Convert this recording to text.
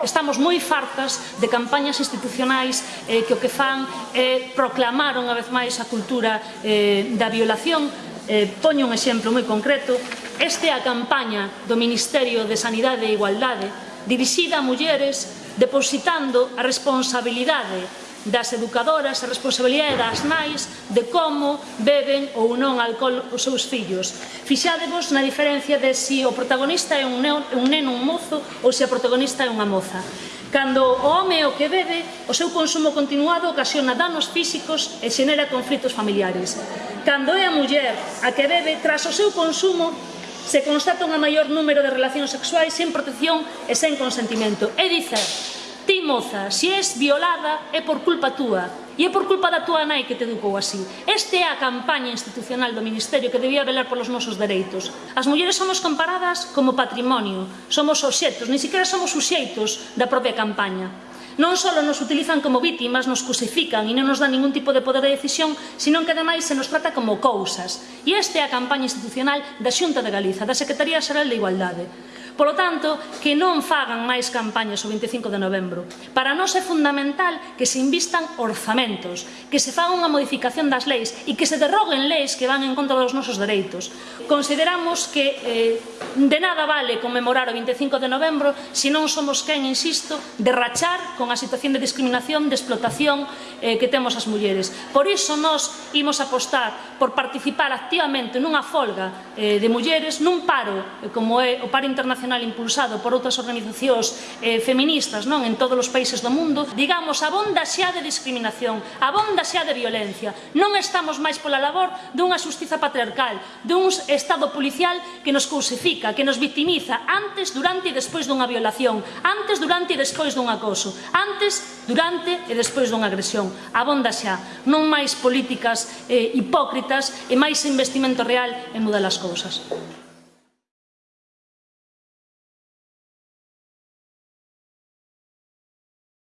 Estamos moi fartas de campañas institucionais eh, que o que fan é eh, proclamar unha vez máis a cultura eh, da violación. Eh, poño un exemplo moi concreto. Esta é a campaña do Ministerio de Sanidade e Igualdade dirixida a mulleres depositando a responsabilidade das educadoras, a responsabilidade das nais de como beben ou non alcohol os seus fillos. Fixádevos na diferencia de se si o protagonista é un, neo, un neno, un mozo ou se a protagonista é unha moza. Cando o home o que bebe, o seu consumo continuado ocasiona danos físicos e xenera conflitos familiares. Cando é a muller a que bebe, tras o seu consumo, se constata un maior número de relacións sexuais sen protección e sen consentimento. É dicer, ti, moza, se és violada é por culpa túa e é por culpa da túa nai que te educou así. Esta é a campaña institucional do Ministerio que debía velar polos nosos dereitos. As mulleres somos comparadas como patrimonio, somos obxetos, ni siquiera somos suxeitos da propia campaña. Non só nos utilizan como vítimas, nos crucifican e non nos dan ningún tipo de poder de decisión, senón que ademais se nos trata como cousas. E esta é a campaña institucional da Xunta de Galiza, da Secretaría Xeral de Igualdade. Polo tanto, que non fagan máis campañas o 25 de novembro. Para nós é fundamental que se invistan orzamentos, que se faga unha modificación das leis e que se derroguen leis que van en contra dos nosos dereitos. Consideramos que eh, de nada vale conmemorar o 25 de novembro se non somos quen, insisto, de rachar con a situación de discriminación, de explotación, eh, que temos as mulleres. Por iso nós imos apostar por participar activamente nunha folga eh, de mulleres, nun paro, eh, como é o paro internacional impulsado por outras organizacións eh, feministas non en todos os países do mundo, digamos, abonda xa de discriminación, abonda xa de violencia. Non estamos máis pola labor dunha xustiza patriarcal, dun estado policial que nos crucifica, que nos victimiza antes, durante e despois dunha violación, antes, durante e despois dun acoso, antes, durante e despois dunha agresión. Abonda xa, non máis políticas eh, hipócritas e máis investimento real en mudar as cousas.